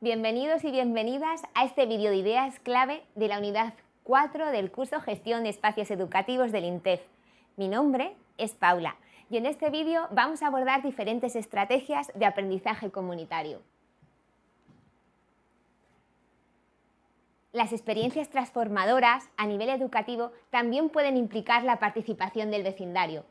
Bienvenidos y bienvenidas a este vídeo de ideas clave de la unidad 4 del curso Gestión de Espacios Educativos del INTEF. Mi nombre es Paula y en este vídeo vamos a abordar diferentes estrategias de aprendizaje comunitario. Las experiencias transformadoras a nivel educativo también pueden implicar la participación del vecindario,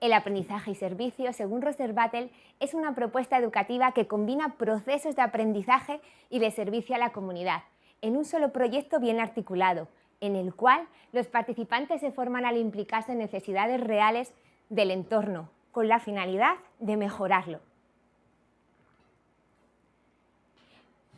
el aprendizaje y servicio, según Roser-Battle, es una propuesta educativa que combina procesos de aprendizaje y de servicio a la comunidad en un solo proyecto bien articulado, en el cual los participantes se forman al implicarse en necesidades reales del entorno, con la finalidad de mejorarlo.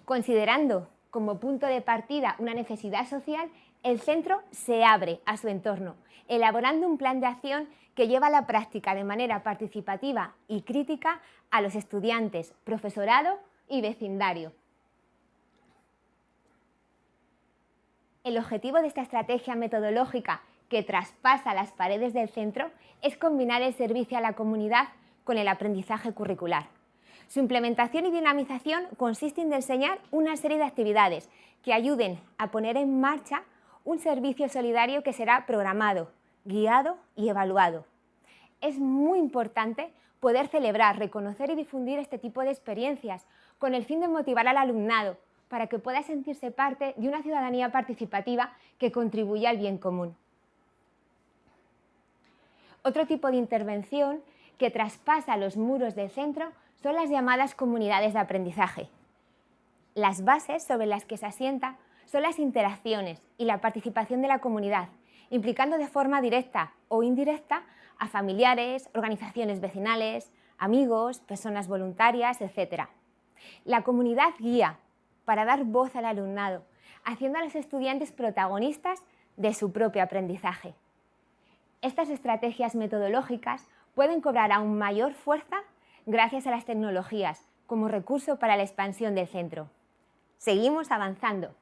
Considerando como punto de partida una necesidad social, el centro se abre a su entorno, elaborando un plan de acción que lleva a la práctica de manera participativa y crítica a los estudiantes, profesorado y vecindario. El objetivo de esta estrategia metodológica que traspasa las paredes del centro es combinar el servicio a la comunidad con el aprendizaje curricular. Su implementación y dinamización consiste en diseñar una serie de actividades que ayuden a poner en marcha un servicio solidario que será programado, guiado y evaluado. Es muy importante poder celebrar, reconocer y difundir este tipo de experiencias con el fin de motivar al alumnado para que pueda sentirse parte de una ciudadanía participativa que contribuya al bien común. Otro tipo de intervención que traspasa los muros del centro son las llamadas comunidades de aprendizaje. Las bases sobre las que se asienta son las interacciones y la participación de la comunidad, implicando de forma directa o indirecta a familiares, organizaciones vecinales, amigos, personas voluntarias, etc. La comunidad guía para dar voz al alumnado, haciendo a los estudiantes protagonistas de su propio aprendizaje. Estas estrategias metodológicas pueden cobrar aún mayor fuerza gracias a las tecnologías como recurso para la expansión del centro. Seguimos avanzando.